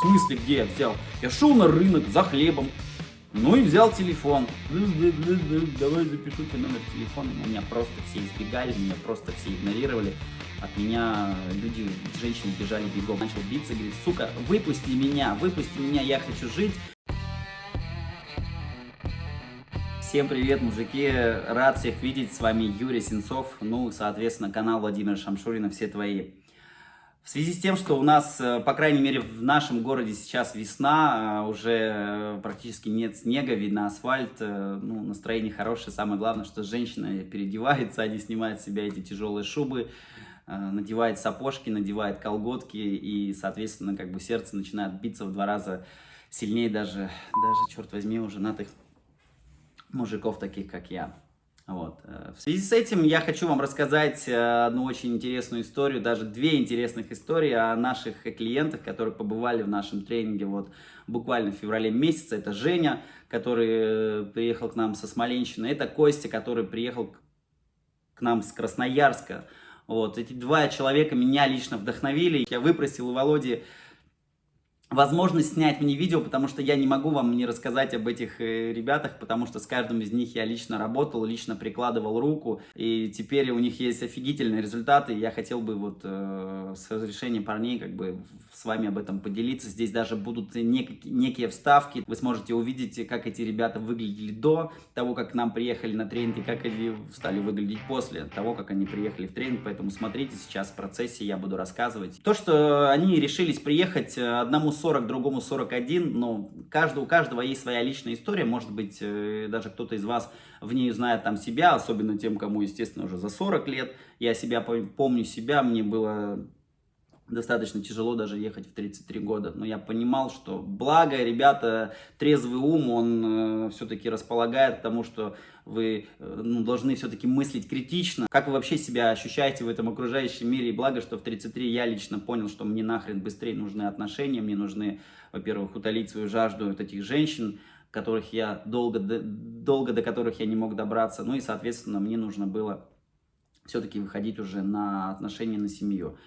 В смысле, где я взял? Я шел на рынок за хлебом, ну и взял телефон. Давай запишу тебе номер телефона. Меня просто все избегали, меня просто все игнорировали. От меня люди, женщины бежали бегом. Начал биться, говорит, сука, выпусти меня, выпусти меня, я хочу жить. Всем привет, мужики! Рад всех видеть. С вами Юрий Сенцов. Ну, соответственно, канал Владимира Шамшурина. Все твои. В связи с тем, что у нас, э, по крайней мере, в нашем городе сейчас весна, э, уже э, практически нет снега, видно асфальт, ну, настроение хорошее. Самое главное, что женщина переодевается, они снимают с себя эти тяжелые шубы, надевает сапожки, надевает колготки, и, соответственно, как бы сердце начинает биться в два раза сильнее даже, даже, черт возьми, у женатых мужиков таких, как я. Вот. Э, в связи с этим я хочу вам рассказать э, одну очень интересную историю, даже две интересных истории о наших клиентах, которые побывали в нашем тренинге вот буквально в феврале месяце. Это Женя, который э, приехал к нам со Смоленщины, это Костя, который приехал к нам с Красноярска. Вот. Эти два человека меня лично вдохновили. Я выпросил у Володи возможность снять мне видео, потому что я не могу вам не рассказать об этих э, ребятах, потому что с каждым из них я лично работал, лично прикладывал руку, и теперь у них есть офигительные результаты, я хотел бы вот э, с разрешения парней как бы с вами об этом поделиться. Здесь даже будут нек некие вставки, вы сможете увидеть, как эти ребята выглядели до того, как к нам приехали на тренинг, и как они стали выглядеть после того, как они приехали в тренинг, поэтому смотрите, сейчас в процессе я буду рассказывать. То, что они решились приехать одному 40, другому 41, но каждый, у каждого есть своя личная история, может быть, э, даже кто-то из вас в ней знает там себя, особенно тем, кому, естественно, уже за 40 лет. Я себя помню себя, мне было достаточно тяжело даже ехать в 33 года. Но я понимал, что благо, ребята, трезвый ум, он э, все-таки располагает к тому, что вы э, ну, должны все-таки мыслить критично. Как вы вообще себя ощущаете в этом окружающем мире? И благо, что в 33 я лично понял, что мне нахрен быстрее нужны отношения, мне нужны, во-первых, утолить свою жажду от этих женщин, которых я долго, долго до которых я не мог добраться. Ну и, соответственно, мне нужно было все-таки выходить уже на отношения, на семью.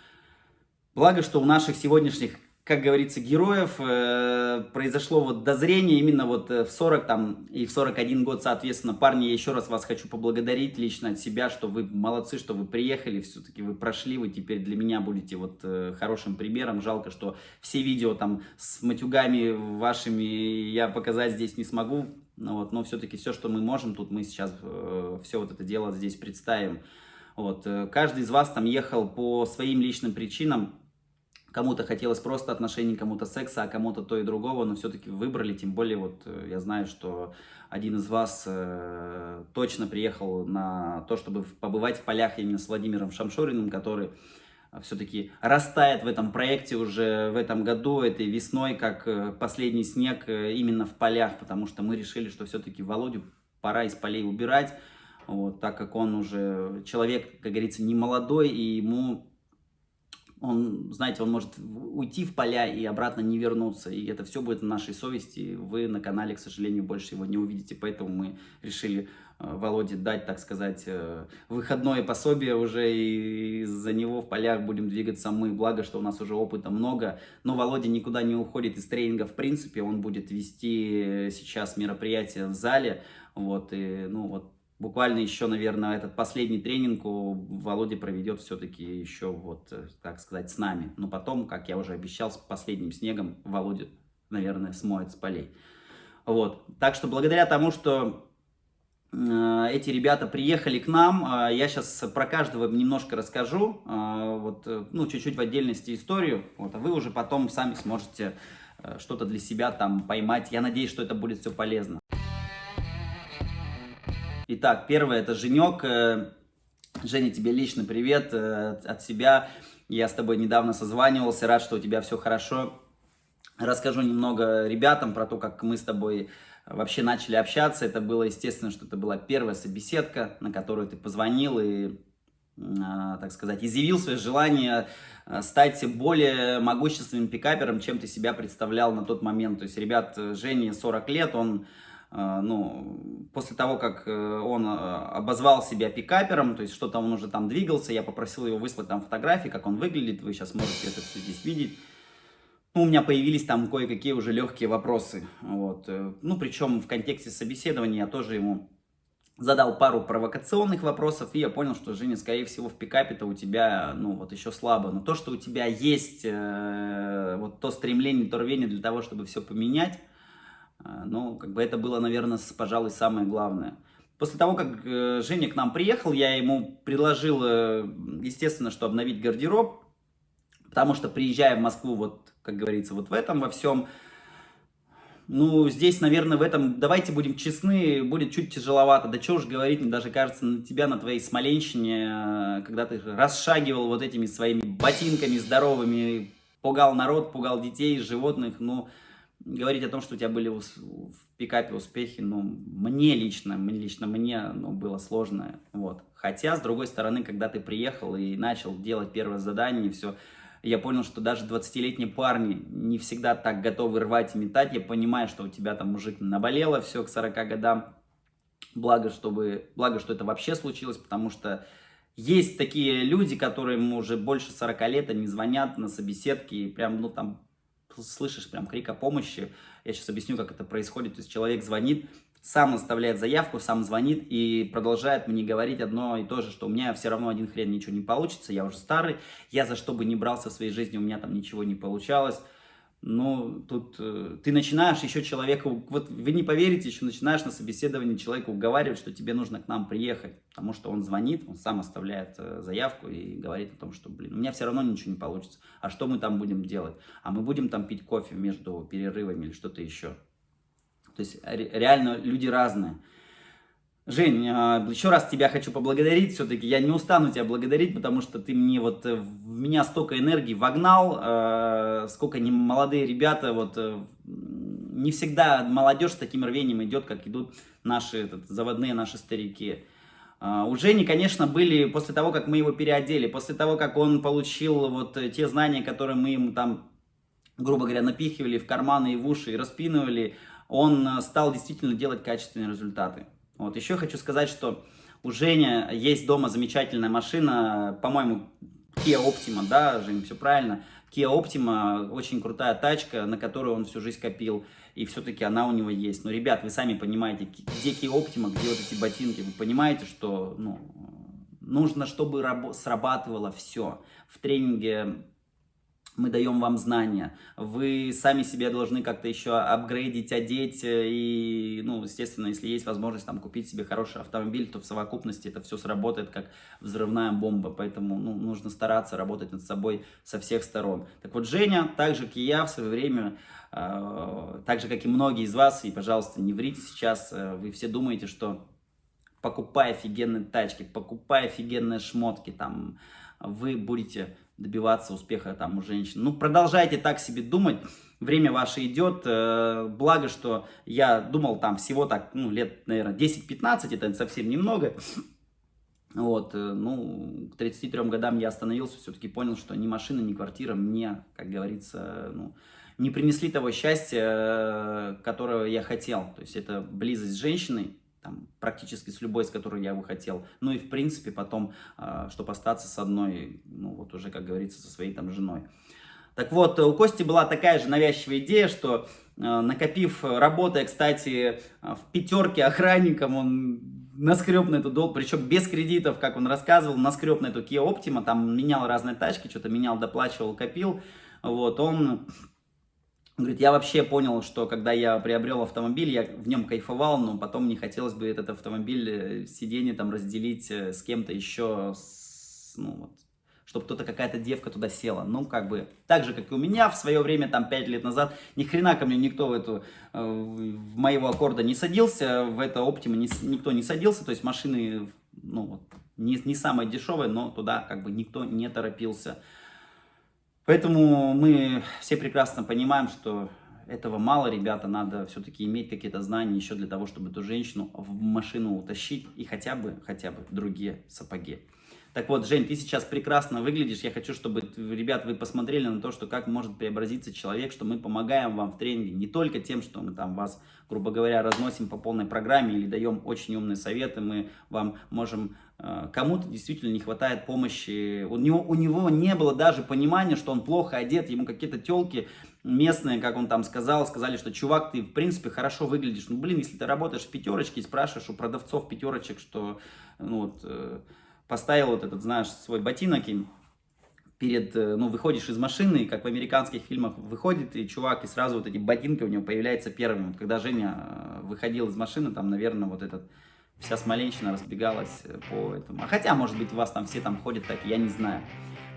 Благо, что у наших сегодняшних, как говорится, героев э, произошло вот дозрение именно вот э, в 40 там, и в 41 год, соответственно. Парни, я еще раз вас хочу поблагодарить лично от себя, что вы молодцы, что вы приехали, все-таки вы прошли, вы теперь для меня будете вот э, хорошим примером. Жалко, что все видео там с матюгами вашими я показать здесь не смогу, ну, вот, но все-таки все, что мы можем, тут мы сейчас э, все вот это дело здесь представим. Вот, э, каждый из вас там ехал по своим личным причинам, Кому-то хотелось просто отношений, кому-то секса, а кому-то то и другого, но все-таки выбрали. Тем более, вот э, я знаю, что один из вас э, точно приехал на то, чтобы побывать в полях именно с Владимиром Шамшориным, который э, все-таки растает в этом проекте уже в этом году, этой весной, как э, последний снег именно в полях, потому что мы решили, что все-таки Володю пора из полей убирать, вот, так как он уже человек, как говорится, не молодой, и ему он, знаете, он может уйти в поля и обратно не вернуться, и это все будет на нашей совести, вы на канале, к сожалению, больше его не увидите, поэтому мы решили э, Володе дать, так сказать, э, выходное пособие уже, и за него в полях будем двигаться мы, благо, что у нас уже опыта много, но Володя никуда не уходит из тренинга, в принципе, он будет вести сейчас мероприятие в зале, вот, и, ну, вот, буквально еще, наверное, этот последний тренинг Володя проведет все-таки еще, вот, э, так сказать, с нами. Но потом, как я уже обещал, с последним снегом Володя, наверное, смоет с полей. Вот. Так что благодаря тому, что э, эти ребята приехали к нам, э, я сейчас про каждого немножко расскажу, вот, ну, чуть-чуть в отдельности историю, вот, а вы уже потом сами сможете что-то для себя там поймать. Я надеюсь, что это будет все полезно. Итак, первое это Женек. Э, Женя, тебе лично привет э, от себя. Я с тобой недавно созванивался, рад, что у тебя все хорошо. Расскажу немного ребятам про то, как мы с тобой вообще начали общаться. Это было, естественно, что это была первая собеседка, на которую ты позвонил и, а, так сказать, изъявил свое желание э, стать более могущественным пикапером, чем ты себя представлял на тот момент. То есть, ребят, Жене 40 лет, он ну, после того, как э, он э, обозвал себя пикапером, то есть что-то он уже там двигался, я попросил его выслать там фотографии, как он выглядит, вы сейчас можете это все здесь видеть. ну, у меня появились там кое-какие уже легкие вопросы. Вот. Э, ну, причем в контексте собеседования я тоже ему задал пару провокационных вопросов, и я понял, что, Женя, скорее всего, в пикапе-то у тебя, ну, вот еще слабо. Но то, что у тебя есть э, вот то стремление, то рвение для того, чтобы все поменять, ну, как бы это было, наверное, пожалуй, самое главное. После того, как э, Женя к нам приехал, я ему предложил, э, естественно, что обновить гардероб, потому что, приезжая в Москву, вот, как говорится, вот в этом во всем, ну, здесь, наверное, в этом, давайте будем честны, будет чуть тяжеловато. Да что уж говорить, мне даже кажется, на тебя, на твоей Смоленщине, э, когда ты расшагивал вот этими своими ботинками здоровыми, пугал народ, пугал детей, животных, ну, говорить о том, что у тебя были в пикапе успехи, ну, мне лично, мне лично мне, ну, было сложно, вот. Хотя, с другой стороны, когда ты приехал и начал делать первое задание, все, я понял, что даже 20-летние парни не всегда так готовы рвать и метать. Я понимаю, что у тебя там мужик наболело все к 40 годам. Благо, чтобы, благо, что это вообще случилось, потому что есть такие люди, которым уже больше 40 лет, они звонят на собеседки и прям, ну там, слышишь прям крик о помощи. Я сейчас объясню, как это происходит. То есть человек звонит, сам оставляет заявку, сам звонит и продолжает мне говорить одно и то же, что у меня все равно один хрен ничего не получится, я уже старый, я за что бы ни брался в своей жизни, у меня там ничего не получалось. Ну, тут э, ты начинаешь еще человека, вот вы не поверите, еще начинаешь на собеседовании человека уговаривать, что тебе нужно к нам приехать, потому что он звонит, он сам оставляет э, заявку и говорит о том, что, блин, у меня все равно ничего не получится, а что мы там будем делать? А мы будем там пить кофе между перерывами или что-то еще. То есть реально люди разные. Жень, а, еще раз тебя хочу поблагодарить, все-таки я не устану тебя благодарить, потому что ты мне вот, э, в меня столько энергии вогнал, э, сколько не молодые ребята, вот, э, не всегда молодежь с таким рвением идет, как идут наши этот, заводные наши старики. А, у Жени, конечно, были, после того, как мы его переодели, после того, как он получил вот те знания, которые мы ему там, грубо говоря, напихивали в карманы и в уши и распинывали, он стал действительно делать качественные результаты. Вот. Еще хочу сказать, что у Жени есть дома замечательная машина, по-моему, Kia Optima, да, Жень, все правильно. Kia Optima очень крутая тачка, на которую он всю жизнь копил, и все-таки она у него есть. Но, ребят, вы сами понимаете, где Kia Optima, где вот эти ботинки, вы понимаете, что ну, нужно, чтобы срабатывало все. В тренинге мы даем вам знания, вы сами себе должны как-то еще апгрейдить, одеть, э, и, ну, естественно, если есть возможность там купить себе хороший автомобиль, то в совокупности это все сработает как взрывная бомба, поэтому, ну, нужно стараться работать над собой со всех сторон. Так вот, Женя, так же, как и я в свое время, э, так же, как и многие из вас, и, пожалуйста, не врите сейчас, э, вы все думаете, что покупая офигенные тачки, покупая офигенные шмотки, там, вы будете добиваться успеха там у женщин. Ну, продолжайте так себе думать, время ваше идет, э, благо, что я думал там всего так, ну, лет, наверное, 10-15, это совсем немного, вот, э, ну, к 33 годам я остановился, все-таки понял, что ни машина, ни квартира мне, как говорится, ну, не принесли того счастья, э, которого я хотел. То есть это близость с женщиной, там, практически с любой, с которой я бы хотел. Ну и в принципе потом, э, чтобы остаться с одной, ну вот уже, как говорится, со своей там женой. Так вот, у Кости была такая же навязчивая идея, что э, накопив, работая, кстати, в пятерке охранником, он наскреб на эту долг, причем без кредитов, как он рассказывал, наскреб на эту Kia Optima, там менял разные тачки, что-то менял, доплачивал, копил. Вот, он он говорит, я вообще понял, что когда я приобрел автомобиль, я в нем кайфовал, но потом не хотелось бы этот автомобиль, э, сиденье там разделить э, с кем-то еще, с, ну вот, чтобы кто-то, какая-то девка туда села. Ну, как бы, так же, как и у меня в свое время, там, 5 лет назад, ни хрена ко мне никто в эту, э, в моего аккорда не садился, в это Optima никто не садился, то есть машины, ну, вот, не, не самые дешевые, но туда, как бы, никто не торопился. Поэтому мы все прекрасно понимаем, что этого мало, ребята, надо все-таки иметь какие-то знания еще для того, чтобы эту женщину в машину утащить и хотя бы, хотя бы другие сапоги. Так вот, Жень, ты сейчас прекрасно выглядишь. Я хочу, чтобы, ребят, вы посмотрели на то, что как может преобразиться человек, что мы помогаем вам в тренинге не только тем, что мы там вас, грубо говоря, разносим по полной программе или даем очень умные советы, мы вам можем кому-то действительно не хватает помощи. У него, у него не было даже понимания, что он плохо одет, ему какие-то телки местные, как он там сказал, сказали, что, чувак, ты, в принципе, хорошо выглядишь. Ну, блин, если ты работаешь в пятерочке и спрашиваешь у продавцов пятерочек, что, ну, вот, э, поставил вот этот, знаешь, свой ботинок им, перед, э, ну, выходишь из машины, как в американских фильмах выходит, и чувак, и сразу вот эти ботинки у него появляются первыми. Вот когда Женя э, выходил из машины, там, наверное, вот этот, вся Смоленщина разбегалась э, по этому. А хотя, может быть, у вас там все там ходят так, я не знаю.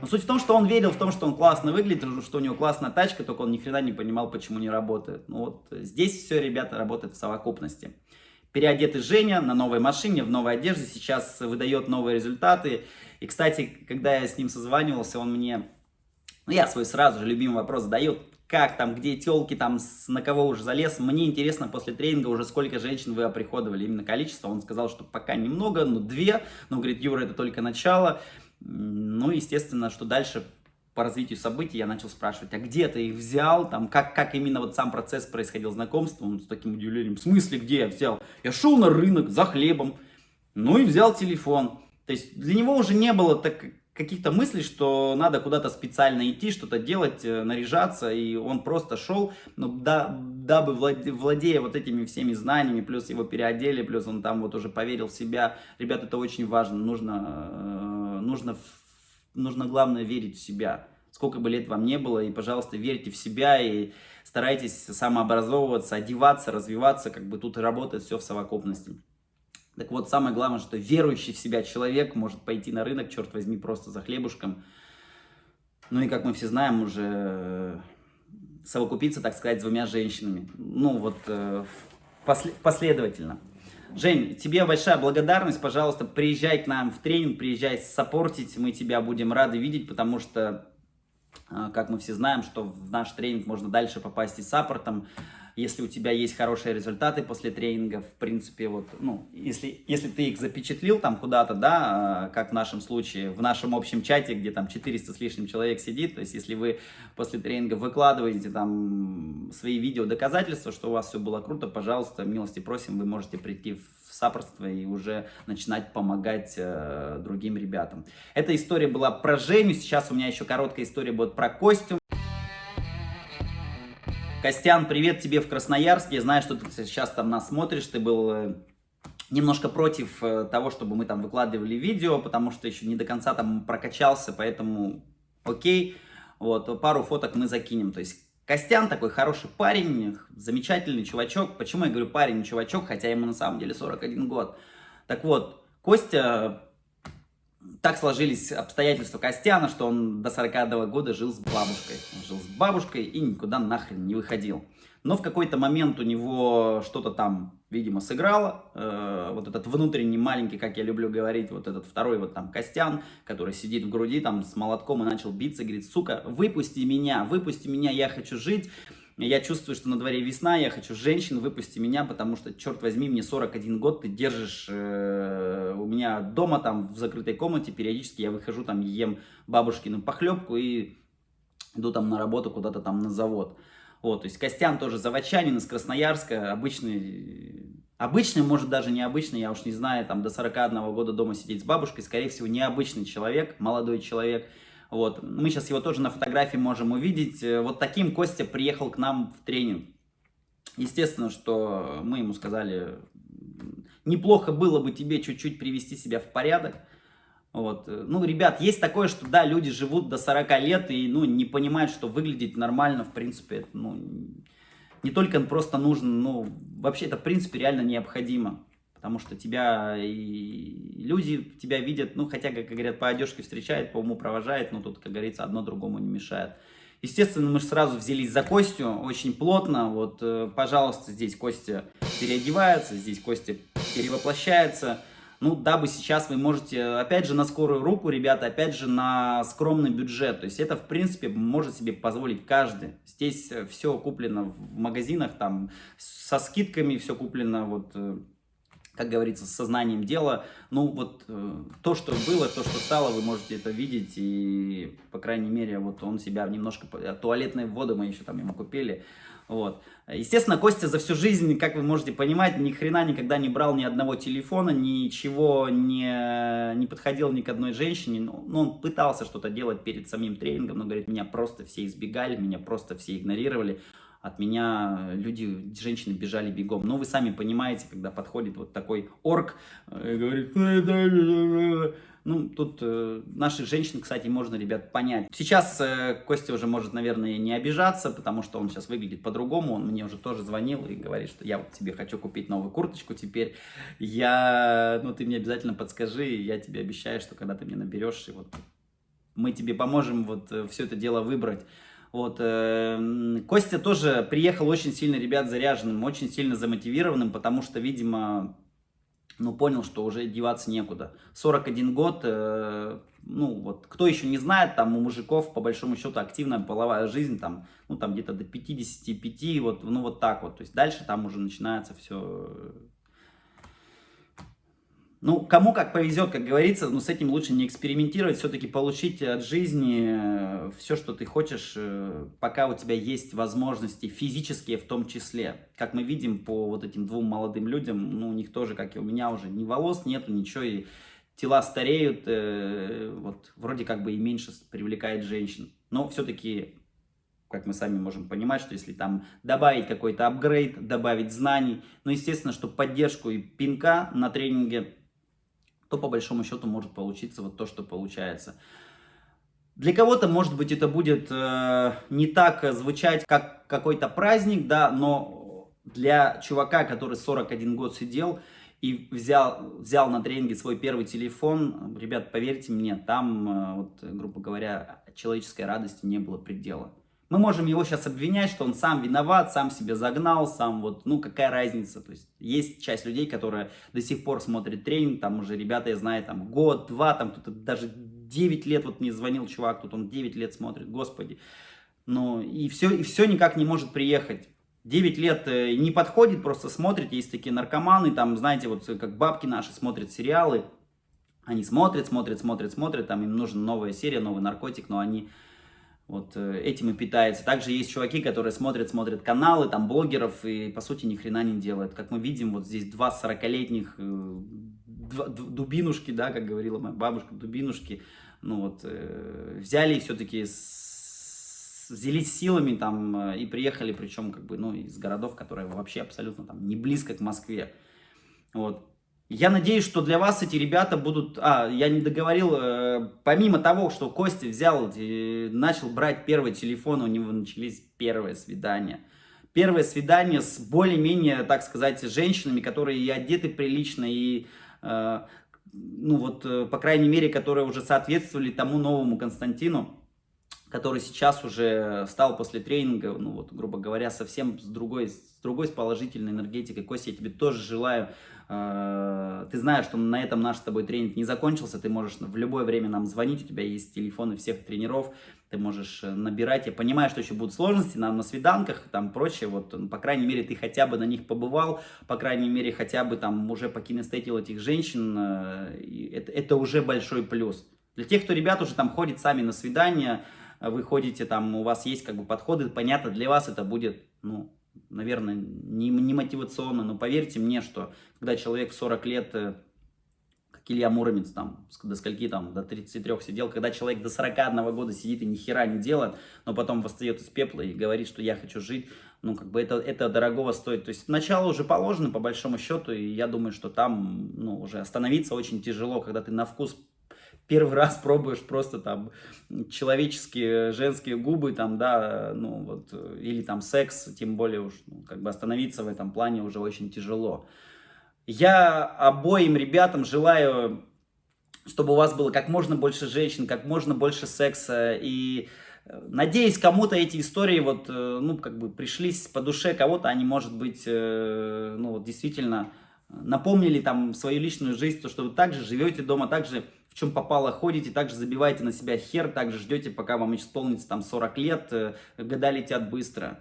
Но суть в том, что он верил в том, что он классно выглядит, что у него классная тачка, только он ни хрена не понимал, почему не работает. Ну вот здесь все, ребята, работает в совокупности. Переодетый Женя на новой машине, в новой одежде, сейчас выдает новые результаты. И, кстати, когда я с ним созванивался, он мне, ну, я свой сразу же любимый вопрос задает, как там, где телки, там, на кого уже залез. Мне интересно после тренинга уже сколько женщин вы оприходовали, именно количество. Он сказал, что пока немного, но две. Но, говорит, Юра, это только начало. Ну, естественно, что дальше по развитию событий я начал спрашивать, а где ты их взял, там, как, как именно вот сам процесс происходил знакомства, он с таким удивлением, в смысле, где я взял? Я шел на рынок за хлебом, ну и взял телефон. То есть для него уже не было так, каких-то мыслей, что надо куда-то специально идти, что-то делать, э, наряжаться, и он просто шел, ну, да, дабы владея вот этими всеми знаниями, плюс его переодели, плюс он там вот уже поверил в себя. Ребят, это очень важно, нужно, э, нужно, нужно главное верить в себя. Сколько бы лет вам не было, и, пожалуйста, верьте в себя, и старайтесь самообразовываться, одеваться, развиваться, как бы тут работает все в совокупности. Так вот, самое главное, что верующий в себя человек может пойти на рынок, черт возьми, просто за хлебушком. Ну и, как мы все знаем, уже э, совокупиться, так сказать, с двумя женщинами. Ну вот э, последовательно. Жень, тебе большая благодарность, пожалуйста, приезжай к нам в тренинг, приезжай саппортить, мы тебя будем рады видеть, потому что, э, как мы все знаем, что в наш тренинг можно дальше попасть и саппортом, если у тебя есть хорошие результаты после тренинга, в принципе, вот, ну, если, если ты их запечатлил там куда-то, да, а, как в нашем случае, в нашем общем чате, где там 400 с лишним человек сидит, то есть если вы после тренинга выкладываете там свои видео доказательства, что у вас все было круто, пожалуйста, милости просим, вы можете прийти в сапорство и уже начинать помогать э, другим ребятам. Эта история была про Женю, сейчас у меня еще короткая история будет про Костю. Костян, привет тебе в Красноярске. Я знаю, что ты сейчас там нас смотришь. Ты был э, немножко против э, того, чтобы мы там выкладывали видео, потому что еще не до конца там прокачался, поэтому окей. Вот, пару фоток мы закинем. То есть Костян такой хороший парень, замечательный чувачок. Почему я говорю парень, чувачок, хотя ему на самом деле 41 год. Так вот, Костя так сложились обстоятельства Костяна, что он до 41 года жил с бабушкой. Он жил с бабушкой и никуда нахрен не выходил. Но в какой-то момент у него что-то там, видимо, сыграло. Э, вот этот внутренний маленький, как я люблю говорить, вот этот второй вот там Костян, который сидит в груди там с молотком и начал биться, говорит, сука, выпусти меня, выпусти меня, я хочу жить. Я чувствую, что на дворе весна, я хочу женщин, выпусти меня, потому что, черт возьми, мне 41 год, ты держишь э, у меня дома, там, в закрытой комнате, периодически я выхожу, там, ем бабушкину похлебку и иду там на работу куда-то там на завод. Вот, то есть Костян тоже заводчанин из Красноярска, обычный, обычный, может даже необычный, я уж не знаю, там до 41 года дома сидеть с бабушкой, скорее всего, необычный человек, молодой человек, вот. Мы сейчас его тоже на фотографии можем увидеть. Э, вот таким Костя приехал к нам в тренинг. Естественно, что мы ему сказали, неплохо было бы тебе чуть-чуть привести себя в порядок. Вот. Ну, ребят, есть такое, что да, люди живут до 40 лет и ну, не понимают, что выглядеть нормально, в принципе, ну, не только просто нужно, ну, вообще это, в принципе, реально необходимо потому что тебя и люди тебя видят, ну, хотя, как говорят, по одежке встречает, по уму провожает, но тут, как говорится, одно другому не мешает. Естественно, мы же сразу взялись за Костю, очень плотно, вот, э, пожалуйста, здесь Костя переодевается, здесь Костя перевоплощается, ну, дабы сейчас вы можете, опять же, на скорую руку, ребята, опять же, на скромный бюджет. То есть это, в принципе, может себе позволить каждый. Здесь э, все куплено в магазинах, там, со скидками все куплено, вот, э, как говорится, с сознанием дела. Ну, вот э, то, что было, то, что стало, вы можете это видеть. И, по крайней мере, вот он себя немножко... Туалетные воды мы еще там ему купили. Вот. Естественно, Костя за всю жизнь, как вы можете понимать, ни хрена никогда не брал ни одного телефона, ничего не, не подходил ни к одной женщине. Ну, ну, он пытался что-то делать перед самим тренингом, но, говорит, меня просто все избегали, меня просто все игнорировали. От меня люди, женщины бежали бегом. Но вы сами понимаете, когда подходит вот такой орк э, и говорит... Ну, тут э, наших женщин, кстати, можно, ребят, понять. Сейчас э, Костя уже может, наверное, не обижаться, потому что он сейчас выглядит по-другому. Он мне уже тоже звонил и говорит, что я вот тебе хочу купить новую курточку теперь. Я, ну, ты мне обязательно подскажи, я тебе обещаю, что когда ты мне наберешь, и вот мы тебе поможем вот э, все это дело выбрать. Вот, э, Костя тоже приехал очень сильно, ребят, заряженным, очень сильно замотивированным, потому что, видимо, ну, понял, что уже деваться некуда. 41 год, э, ну, вот, кто еще не знает, там у мужиков, по большому счету, активная половая жизнь, там, ну, там где-то до 55, вот, ну, вот так вот. То есть дальше там уже начинается все ну, кому как повезет, как говорится, но с этим лучше не экспериментировать, все-таки получить от жизни э, все, что ты хочешь, э, пока у тебя есть возможности, физические в том числе. Как мы видим по вот этим двум молодым людям, ну, у них тоже, как и у меня, уже ни волос нету, ничего, и тела стареют, э, вот, вроде как бы и меньше привлекает женщин. Но все-таки как мы сами можем понимать, что если там добавить какой-то апгрейд, добавить знаний, ну, естественно, что поддержку и пинка на тренинге то по большому счету может получиться вот то, что получается. Для кого-то, может быть, это будет э, не так звучать, как какой-то праздник, да, но для чувака, который 41 год сидел и взял, взял на тренинге свой первый телефон, ребят, поверьте мне, там, э, вот, грубо говоря, человеческой радости не было предела. Мы можем его сейчас обвинять, что он сам виноват, сам себя загнал, сам вот, ну какая разница. То есть есть часть людей, которые до сих пор смотрят тренинг, там уже ребята, я знаю, там год, два, там кто-то даже 9 лет, вот мне звонил чувак, тут он 9 лет смотрит, господи. Ну и все, и все никак не может приехать. 9 лет э, не подходит, просто смотрит, есть такие наркоманы, там, знаете, вот как бабки наши смотрят сериалы, они смотрят, смотрят, смотрят, смотрят, там им нужна новая серия, новый наркотик, но они вот э, этим и питается. Также есть чуваки, которые смотрят, смотрят каналы, там, блогеров, и, по сути, ни хрена не делают. Как мы видим, вот здесь два 40-летних э, дубинушки, да, как говорила моя бабушка, дубинушки, ну вот, э, взяли все-таки взялись силами там и приехали, причем, как бы, ну, из городов, которые вообще абсолютно там не близко к Москве. Вот. Я надеюсь, что для вас эти ребята будут... А, я не договорил, э, помимо того, что Костя взял, э, начал брать первый телефон, у него начались первые свидания. Первое свидание с более-менее, так сказать, женщинами, которые и одеты прилично, и, э, ну вот, э, по крайней мере, которые уже соответствовали тому новому Константину, который сейчас уже стал после тренинга, ну вот, грубо говоря, совсем с другой, с другой, с положительной энергетикой. Костя, я тебе тоже желаю ты знаешь, что на этом наш с тобой тренинг не закончился, ты можешь в любое время нам звонить, у тебя есть телефоны всех тренеров, ты можешь э, набирать. Я понимаю, что еще будут сложности на, на свиданках, там прочее, вот, ну, по крайней мере, ты хотя бы на них побывал, по крайней мере, хотя бы там уже покинестетил этих женщин, э, это, это уже большой плюс. Для тех, кто, ребят, уже там ходит сами на свидания, вы ходите там, у вас есть как бы подходы, понятно, для вас это будет, ну, наверное, не, не мотивационно, но поверьте мне, что когда человек в 40 лет, э, как Илья Муромец, там, до скольки там, до 33 сидел, когда человек до 41 года сидит и ни хера не делает, но потом восстает из пепла и говорит, что я хочу жить, ну, как бы это, это дорогого стоит. То есть начало уже положено, по большому счету, и я думаю, что там, ну, уже остановиться очень тяжело, когда ты на вкус первый раз пробуешь просто там человеческие женские губы, там, да, ну вот, или там секс, тем более уж, ну, как бы остановиться в этом плане уже очень тяжело. Я обоим ребятам желаю, чтобы у вас было как можно больше женщин, как можно больше секса, и э, надеюсь, кому-то эти истории вот, э, ну, как бы пришлись по душе, кого-то они, может быть, э, ну, вот действительно напомнили там свою личную жизнь, то, что вы также живете дома, также чем попало ходите, также забиваете на себя хер, также ждете, пока вам исполнится там 40 лет, э, года летят быстро.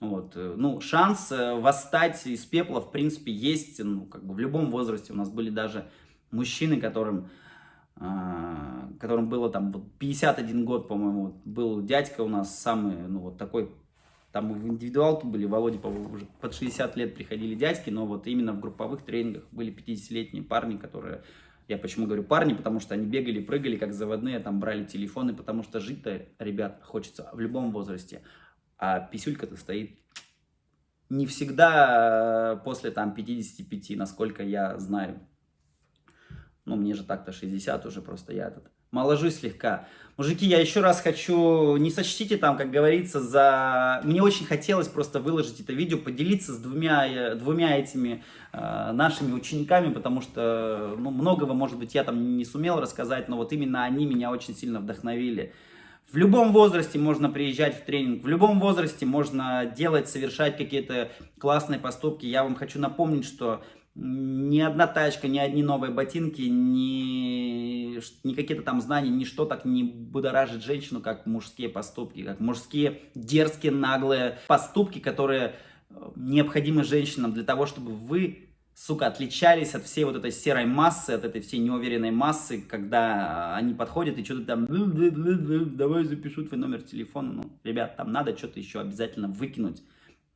Вот. Э, ну, шанс э, восстать из пепла, в принципе, есть, ну, как бы в любом возрасте. У нас были даже мужчины, которым, э, которым было там 51 год, по-моему, был дядька у нас самый, ну, вот такой Там в индивидуалке были, Володя, по уже под 60 лет приходили дядьки, но вот именно в групповых тренингах были 50-летние парни, которые... Я почему говорю парни, потому что они бегали, прыгали как заводные, там брали телефоны, потому что жить-то, ребят, хочется в любом возрасте. А писюлька-то стоит не всегда после там 55, насколько я знаю. Ну, мне же так-то 60 уже, просто я этот моложусь слегка. Мужики, я еще раз хочу, не сочтите там, как говорится, за... Мне очень хотелось просто выложить это видео, поделиться с двумя, э, двумя этими э, нашими учениками, потому что, ну, многого, может быть, я там не сумел рассказать, но вот именно они меня очень сильно вдохновили. В любом возрасте можно приезжать в тренинг, в любом возрасте можно делать, совершать какие-то классные поступки. Я вам хочу напомнить, что ни одна тачка, ни одни новые ботинки, ни, ни какие-то там знания, ничто так не будоражит женщину, как мужские поступки, как мужские дерзкие, наглые поступки, которые э, необходимы женщинам для того, чтобы вы, сука, отличались от всей вот этой серой массы, от этой всей неуверенной массы, когда они подходят и что-то там, давай запишу твой номер телефона. Ну, ребят, там надо что-то еще обязательно выкинуть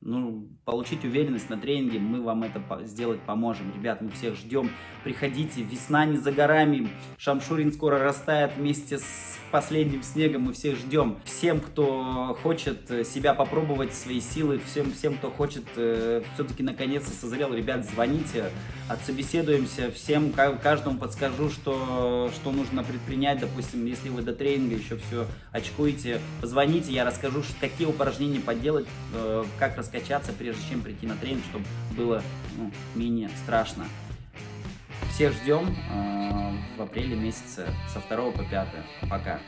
ну, получить уверенность на тренинге, мы вам это сделать поможем. Ребят, мы всех ждем. Приходите, весна не за горами, Шамшурин скоро растает вместе с последним снегом, мы всех ждем. Всем, кто хочет э, себя попробовать, свои силы, всем, всем кто хочет э, все-таки наконец-то созрел, ребят, звоните, отсобеседуемся, всем, каждому подскажу, что, что нужно предпринять, допустим, если вы до тренинга еще все очкуете, позвоните, я расскажу, какие упражнения поделать, э, как раскачаться, прежде чем прийти на тренинг, чтобы было ну, менее страшно. Всех ждем э, в апреле месяце со 2 по 5. Пока.